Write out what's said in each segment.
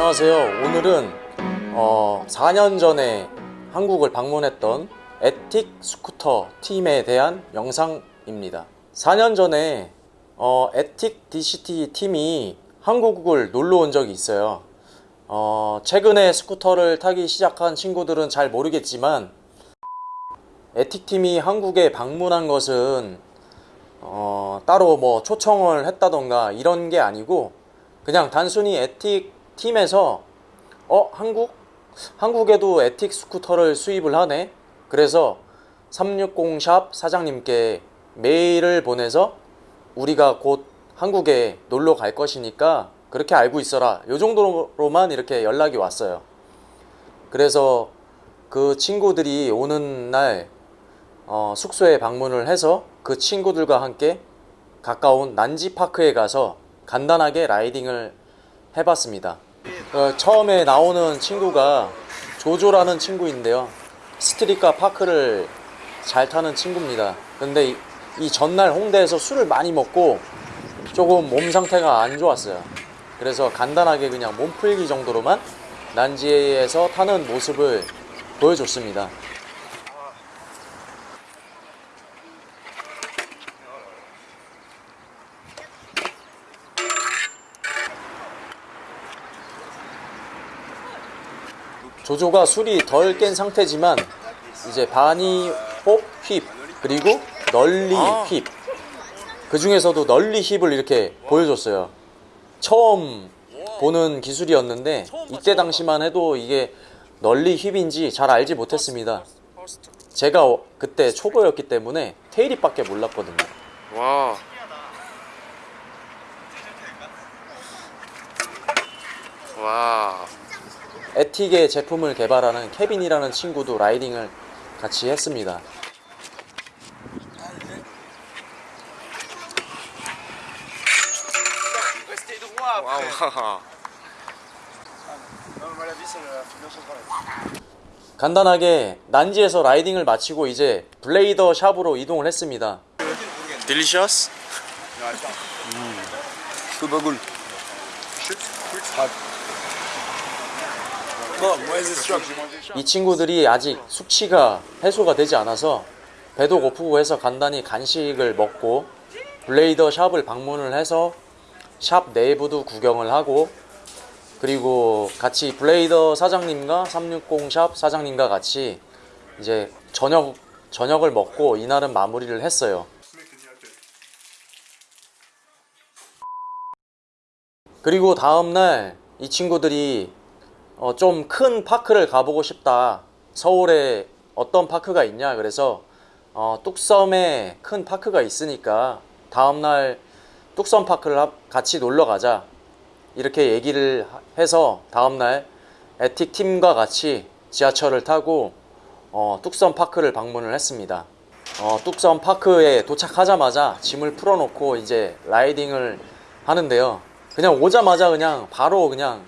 안녕하세요. 오늘은 어, 4년 전에 한국을 방문했던 Ethic 스쿠터 팀에 대한 영상입니다. 4년 전에 어, Ethic DTC 팀이 한국을 놀러 온 적이 있어요. 어, 최근에 스쿠터를 타기 시작한 친구들은 잘 모르겠지만 Ethic 팀이 한국에 방문한 것은 어, 따로 뭐 초청을 했다던가 이런 게 아니고 그냥 단순히 에틱 팀에서 어 한국? 한국에도 에틱 스쿠터를 수입을 하네? 그래서 360샵 사장님께 메일을 보내서 우리가 곧 한국에 놀러 갈 것이니까 그렇게 알고 있어라. 요 정도로만 이렇게 연락이 왔어요. 그래서 그 친구들이 오는 날 어, 숙소에 방문을 해서 그 친구들과 함께 가까운 난지파크에 가서 간단하게 라이딩을 해봤습니다. 어, 처음에 나오는 친구가 조조라는 친구인데요. 스트리카 파크를 잘 타는 친구입니다. 근데 이, 이 전날 홍대에서 술을 많이 먹고 조금 몸 상태가 안 좋았어요. 그래서 간단하게 그냥 몸풀기 정도로만 난지에서 타는 모습을 보여줬습니다. 조조가 술이 덜 깬 상태지만 이제 바니 홉힙 그리고 널리 힙. 그 중에서도 널리 힙을 이렇게 보여줬어요. 처음 보는 기술이었는데 이때 당시만 해도 이게 널리 힙인지 잘 알지 못했습니다. 제가 어- 그때 초보였기 때문에 테일입밖에 몰랐거든요. 와. 와. Ethic의 제품을 개발하는 케빈이라는 친구도 riding을 같이 했습니다. 와우. 간단하게 난지에서 라이딩을 마치고 이제 블레이더 shop으로 이동을 했습니다. Delicious? Que j'ai mangé 이 친구들이 아직 숙취가 해소가 되지 않아서 배도 고프고 해서 간단히 간식을 먹고 블레이더 샵을 방문을 해서 샵 내부도 구경을 하고 그리고 같이 블레이더 사장님과 360 샵 사장님과 같이 이제 저녁 저녁을 먹고 이날은 마무리를 했어요. 그리고 다음날 이 친구들이 어, 좀 큰 파크를 가보고 싶다. 서울에 어떤 파크가 있냐? 그래서 어, 뚝섬에 큰 파크가 있으니까 다음날 뚝섬 파크를 하- 같이 놀러 가자. 이렇게 얘기를 하- 해서 다음날 에틱 팀과 같이 지하철을 타고 어, 뚝섬 파크를 방문을 했습니다. 어, 뚝섬 파크에 도착하자마자 짐을 풀어놓고 이제 라이딩을 하는데요. 그냥 오자마자 그냥 바로 그냥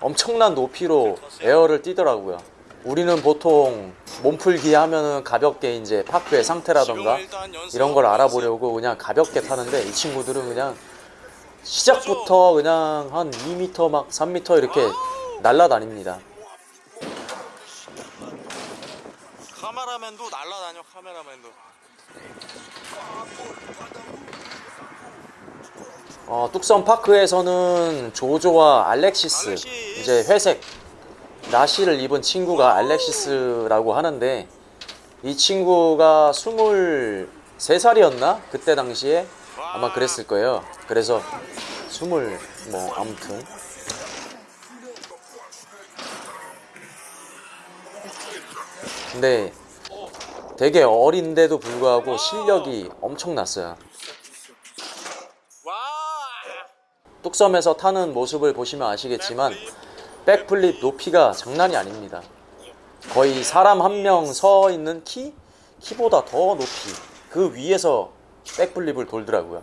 엄청난 높이로 에어를 뛰더라고요. 우리는 보통 몸풀기 하면은 가볍게 이제 파크의 상태라던가 이런 걸 알아보려고 그냥 가볍게 타는데 이 친구들은 그냥 시작부터 그냥 한 2m 막 3m 이렇게 날라다닙니다. 카메라맨도 날라다녀 카메라맨도. 어, 뚝섬 파크에서는 조조와 알렉시스 이제 회색 나시를 입은 친구가 알렉시스라고 하는데 이 친구가 23살이었나? 그때 당시에 아마 그랬을 거예요. 그래서 20, 뭐, 아무튼. 근데 되게 어린데도 불구하고 실력이 엄청났어요. 와. 뚝섬에서 타는 모습을 보시면 아시겠지만 백플립 높이가 장난이 아닙니다. 거의 사람 한 명 서 있는 키 키보다 더 높이 그 위에서 백플립을 돌더라고요.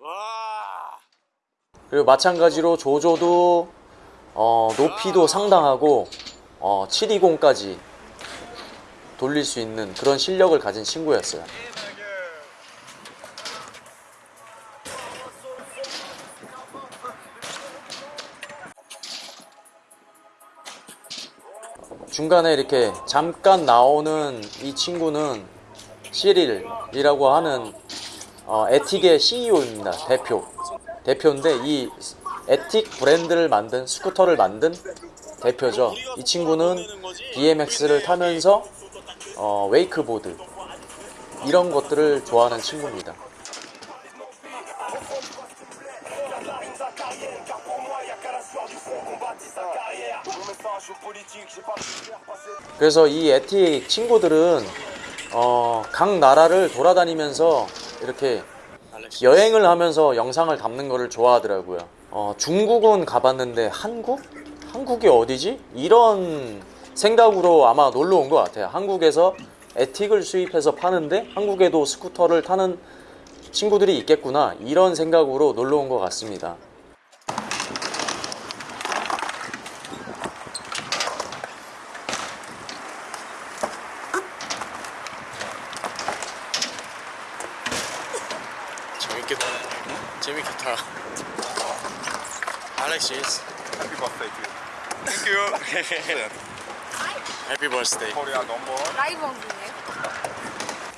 와. 그리고 마찬가지로 조조도 어, 높이도 상당하고 어, 720까지 돌릴 수 있는 그런 실력을 가진 친구였어요. 중간에 이렇게 잠깐 나오는 이 친구는 시릴이라고 하는 어, Ethic의 CEO입니다. 대표. 대표인데 이 Ethic 브랜드를 만든 스쿠터를 만든 대표죠. 이 친구는 BMX를 타면서 어, 웨이크보드 이런 것들을 좋아하는 친구입니다. 그래서 이 에틱 친구들은 어, 각 나라를 돌아다니면서 이렇게 여행을 하면서 영상을 담는 거를 좋아하더라고요. 어, 중국은 가봤는데 한국? 한국이 어디지? 이런 생각으로 아마 놀러 온 것 같아요. 한국에서 에틱을 수입해서 파는데 한국에도 스쿠터를 타는 친구들이 있겠구나. 이런 생각으로 놀러 온 것 같습니다. 재밌겠다. 알렉시스. Happy birthday to you. Thank you. 라이브?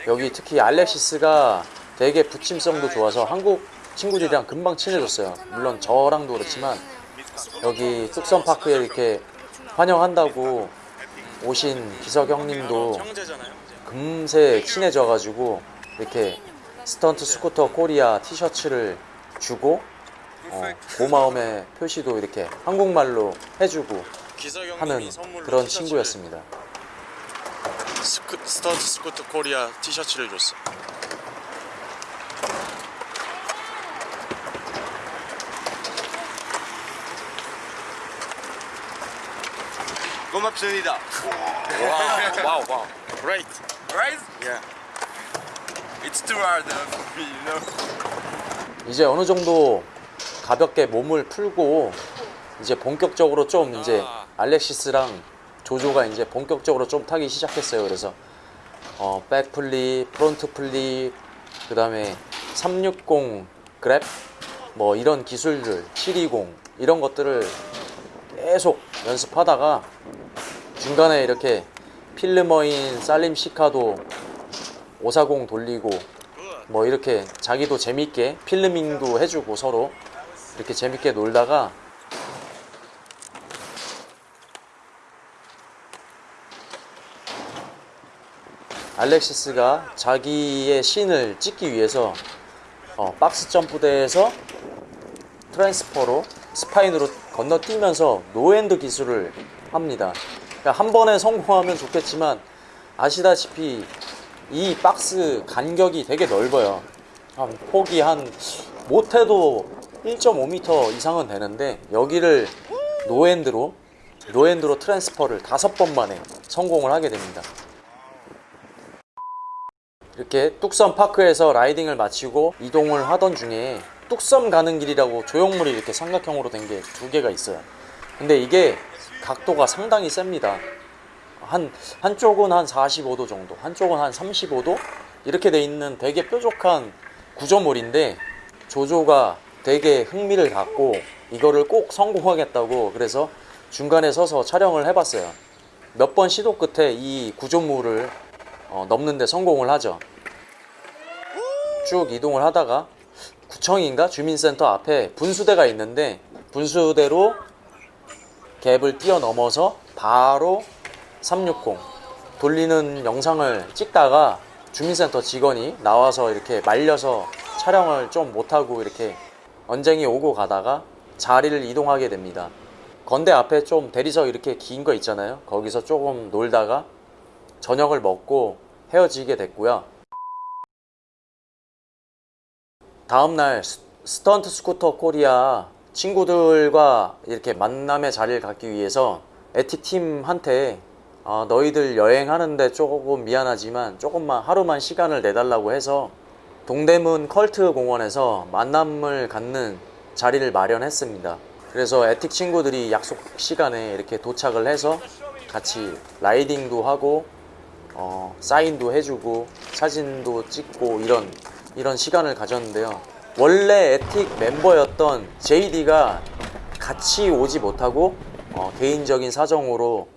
여기 특히 알렉시스가 되게 붙임성도 좋아서 한국 친구들이랑 금방 친해졌어요. 물론 저랑도 그렇지만 여기 뚝섬파크에 이렇게 환영한다고 오신 기석 형님도. 금세 친해져가지고 이렇게 스턴트 스쿠터 코리아 티셔츠를 주고 어, 고마움의 표시도 이렇게 한국말로 해주고 하는 그런 친구였습니다. 스쿠, 스턴트 스쿠터 코리아 티셔츠를 줬어. 고맙습니다. Wow, wow, wow. Great. Right? Yeah. It's too hard for me, you know. 이제 어느 정도 가볍게 몸을 풀고 이제 본격적으로 좀 이제 아. 알렉시스랑 조조가 이제 본격적으로 좀 타기 시작했어요. 그래서 어, backflip, front flip, 그 다음에 360 grab 뭐 이런 기술들 720 이런 것들을 계속 연습하다가 중간에 이렇게 필름어인 살림 시카도 540 돌리고 뭐 이렇게 자기도 재밌게 필름밍도 해주고 서로 이렇게 재밌게 놀다가 알렉시스가 자기의 신을 찍기 위해서 어, 박스 점프대에서 transfer로 spine으로 건너뛰면서 no-hand 기술을 합니다. 그러니까 한 번에 성공하면 좋겠지만 아시다시피 이 박스 간격이 되게 넓어요. 한 폭이 한 못해도 1.5m 이상은 되는데 여기를 no-hand로 no-hand로 transfer를 다섯 번 만에 성공을 하게 됩니다. 이렇게 뚝섬 파크에서 riding을 마치고 이동을 하던 중에 뚝섬 가는 길이라고 조형물이 이렇게 삼각형으로 된 게 두 개가 있어요. 근데 이게 각도가 상당히 셉니다. 한 한쪽은 한 45도 정도, 한쪽은 한 35도 이렇게 돼 있는 되게 뾰족한 구조물인데 조조가 되게 흥미를 갖고 이거를 꼭 성공하겠다고 그래서 중간에 서서 촬영을 해봤어요. 몇 번 시도 끝에 이 구조물을 어, 넘는데 성공을 하죠. 쭉 이동을 하다가 구청인가 주민센터 앞에 분수대가 있는데 분수대로 갭을 뛰어넘어서 바로 360 돌리는 영상을 찍다가 주민센터 직원이 나와서 이렇게 말려서 촬영을 좀 못하고 이렇게 언쟁이 오고 가다가 자리를 이동하게 됩니다. 건대 앞에 좀 대리석 이렇게 긴 거 있잖아요. 거기서 조금 놀다가 저녁을 먹고 헤어지게 됐고요. 다음날 스- 스턴트 스쿠터 코리아 친구들과 이렇게 만남의 자리를 갖기 위해서 Ethic 팀한테 아, 너희들 여행하는데 조금 미안하지만 조금만 하루만 시간을 내달라고 해서 동대문 컬트 공원에서 만남을 갖는 자리를 마련했습니다. 그래서 Ethic 친구들이 약속 시간에 이렇게 도착을 해서 같이 라이딩도 하고 어, 사인도 해주고 사진도 찍고 이런 이런 시간을 가졌는데요. 원래 에틱 멤버였던 JD가 같이 오지 못하고 어, 개인적인 사정으로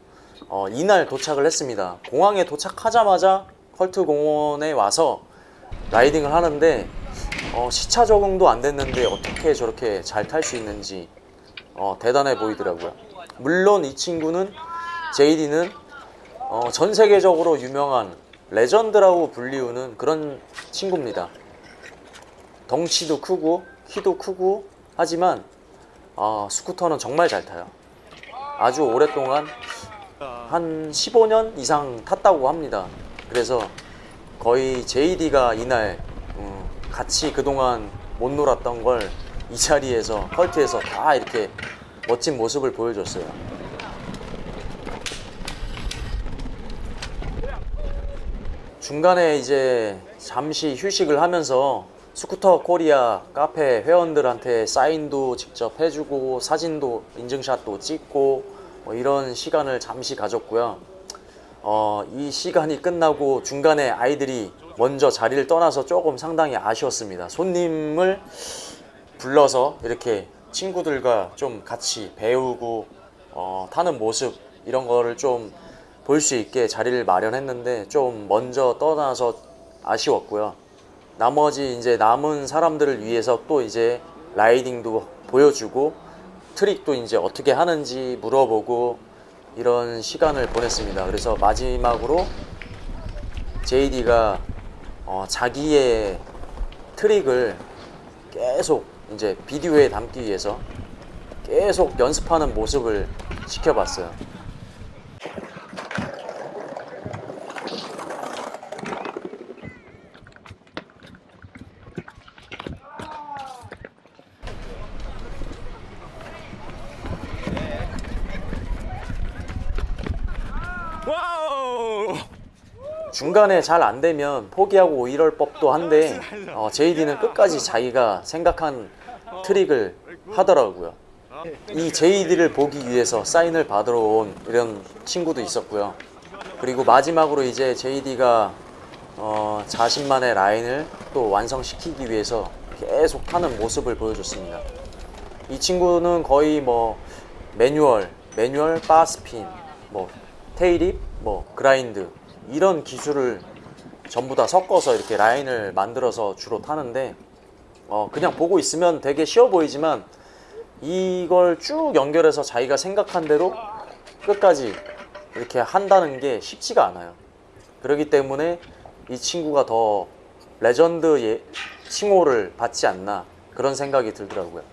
어, 이날 도착을 했습니다. 공항에 도착하자마자 컬트 공원에 와서 라이딩을 하는데 어, 시차 적응도 안 됐는데 어떻게 저렇게 잘 탈 수 있는지 어, 대단해 보이더라고요. 물론 이 친구는 JD는 어, 전 세계적으로 유명한 레전드라고 불리우는 그런 친구입니다. 덩치도 크고 키도 크고 하지만 아, 스쿠터는 정말 잘 타요. 아주 오랫동안 한 15년 이상 탔다고 합니다. 그래서 거의 JD가 이날 음, 같이 그동안 못 놀았던 걸 이 자리에서 컬트에서 다 이렇게 멋진 모습을 보여줬어요. 중간에 이제 잠시 휴식을 하면서 스쿠터 코리아 카페 회원들한테 사인도 직접 해주고 사진도 인증샷도 찍고 뭐 이런 시간을 잠시 가졌고요. 어, 이 시간이 끝나고 중간에 아이들이 먼저 자리를 떠나서 조금 상당히 아쉬웠습니다. 손님을 불러서 이렇게 친구들과 좀 같이 배우고 어, 타는 모습 이런 거를 좀 볼 수 있게 자리를 마련했는데 좀 먼저 떠나서 아쉬웠고요. 나머지 이제 남은 사람들을 위해서 또 이제 라이딩도 보여주고 트릭도 이제 어떻게 하는지 물어보고 이런 시간을 보냈습니다. 그래서 마지막으로 JD가 어, 자기의 트릭을 계속 이제 비디오에 담기 위해서 계속 연습하는 모습을 지켜봤어요. Wow! 중간에 잘 안 되면 포기하고 이럴 법도 한데 어, JD는 끝까지 자기가 생각한 트릭을 하더라고요. 이 JD를 보기 위해서 사인을 받으러 온 이런 친구도 있었고요. 그리고 마지막으로 이제 JD가 어, 자신만의 라인을 또 완성시키기 위해서 계속 타는 모습을 보여줬습니다. 이 친구는 거의 뭐 매뉴얼, 매뉴얼, barspin, 뭐 tailwhip, 뭐 grind 이런 기술을 전부 다 섞어서 이렇게 라인을 만들어서 주로 타는데 어 그냥 보고 있으면 되게 쉬워 보이지만 이걸 쭉 연결해서 자기가 생각한 대로 끝까지 이렇게 한다는 게 쉽지가 않아요. 그렇기 때문에 이 친구가 더 레전드 예, 칭호를 받지 않나 그런 생각이 들더라고요.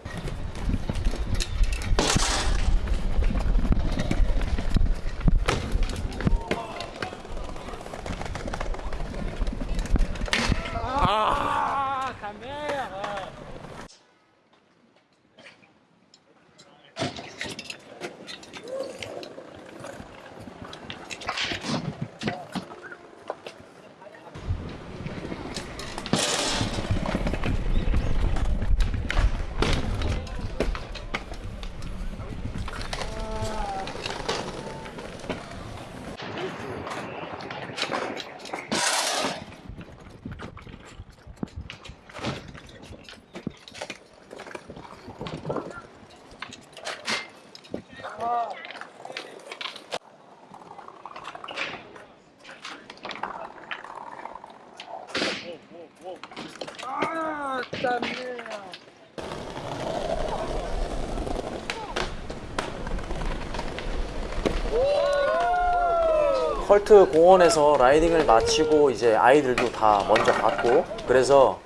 컬트 공원에서 라이딩을 마치고 이제 아이들도 다 먼저 갔고 그래서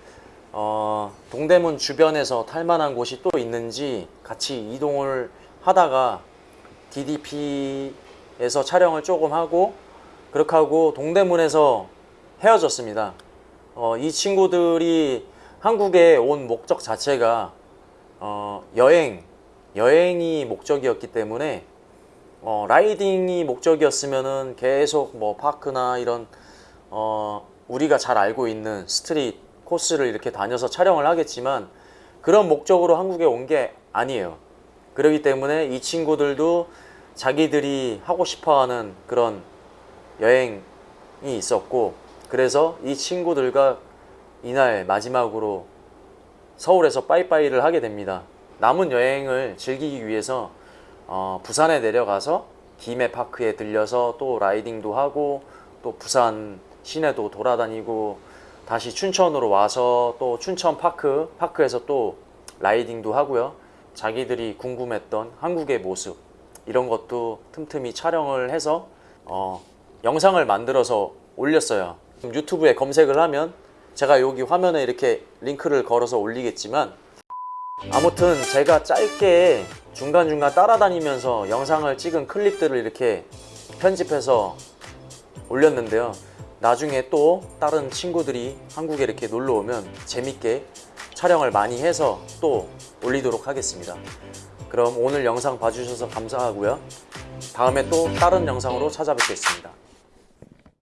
어, 동대문 주변에서 탈만한 곳이 또 있는지 같이 이동을 하다가 DDP에서 촬영을 조금 하고 그렇게 하고 동대문에서 헤어졌습니다. 어, 이 친구들이 한국에 온 목적 자체가 어, 여행, 여행이 목적이었기 때문에 어, riding이 목적이었으면은 계속 뭐 park나 이런 어, 우리가 잘 알고 있는 street 코스를 이렇게 다녀서 촬영을 하겠지만 그런 목적으로 한국에 온 게 아니에요. 그렇기 때문에 이 친구들도 자기들이 하고 싶어하는 그런 여행이 있었고 그래서 이 친구들과 이날 마지막으로 서울에서 빠이빠이를 하게 됩니다. 남은 여행을 즐기기 위해서 어, 부산에 내려가서 김해 파크에 들려서 또 라이딩도 하고 또 부산 시내도 돌아다니고 다시 춘천으로 와서 또 춘천 파크 파크에서 또 라이딩도 하고요. 자기들이 궁금했던 한국의 모습 이런 것도 틈틈이 촬영을 해서 어, 영상을 만들어서 올렸어요. 유튜브에 검색을 하면 제가 여기 화면에 이렇게 링크를 걸어서 올리겠지만 아무튼 제가 짧게 중간중간 따라다니면서 영상을 찍은 클립들을 이렇게 편집해서 올렸는데요. 나중에 또 다른 친구들이 한국에 이렇게 놀러 오면 재밌게 촬영을 많이 해서 또 올리도록 하겠습니다. 그럼 오늘 영상 봐주셔서 감사하고요. 다음에 또 다른 영상으로 찾아뵙겠습니다.